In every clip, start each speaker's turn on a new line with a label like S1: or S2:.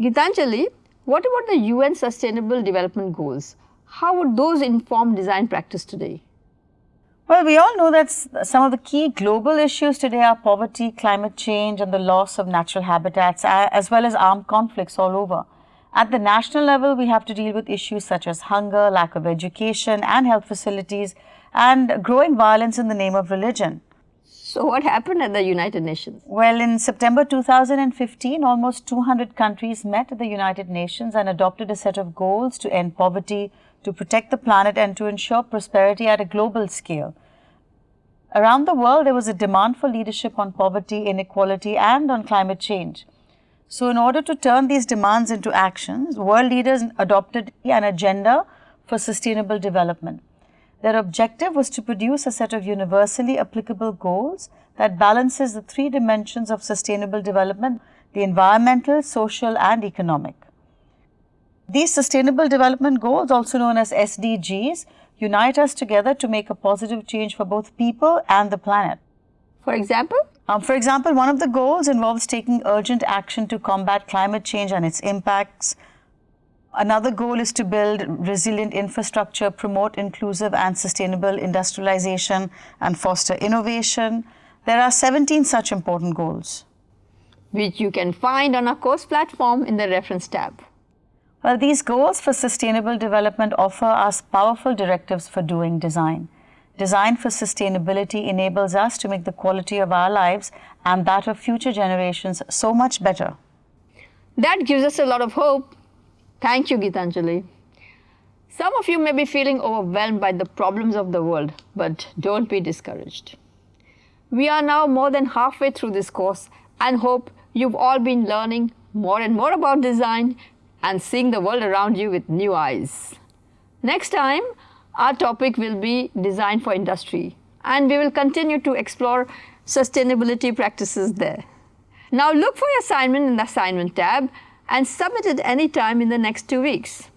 S1: Gitanjali, what about the UN Sustainable Development Goals? How would those inform design practice today?
S2: Well, we all know that some of the key global issues today are poverty, climate change and the loss of natural habitats as well as armed conflicts all over. At the national level, we have to deal with issues such as hunger, lack of education and health facilities and growing violence in the name of religion.
S1: So what happened at the United Nations?
S2: Well, in September 2015, almost 200 countries met at the United Nations and adopted a set of goals to end poverty, to protect the planet and to ensure prosperity at a global scale. Around the world, there was a demand for leadership on poverty, inequality and on climate change. So, in order to turn these demands into actions, world leaders adopted an agenda for sustainable development. Their objective was to produce a set of universally applicable goals that balances the three dimensions of sustainable development, the environmental, social and economic. These Sustainable Development Goals, also known as SDGs, unite us together to make a positive change for both people and the planet.
S1: For example?
S2: Um, for example, one of the goals involves taking urgent action to combat climate change and its impacts. Another goal is to build resilient infrastructure, promote inclusive and sustainable industrialization and foster innovation. There are 17 such important goals.
S1: Which you can find on our course platform in the reference tab.
S2: Well, these goals for sustainable development offer us powerful directives for doing design. Design for sustainability enables us to make the quality of our lives and that of future generations so much better.
S1: That gives us a lot of hope. Thank you, Gitanjali. Some of you may be feeling overwhelmed by the problems of the world, but don't be discouraged. We are now more than halfway through this course and hope you've all been learning more and more about design and seeing the world around you with new eyes. Next time, our topic will be design for industry and we will continue to explore sustainability practices there. Now look for your assignment in the assignment tab and submit it anytime in the next two weeks.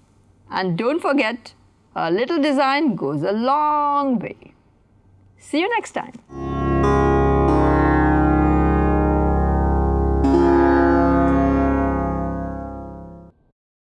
S1: And don't forget, a little design goes a long way. See you next time.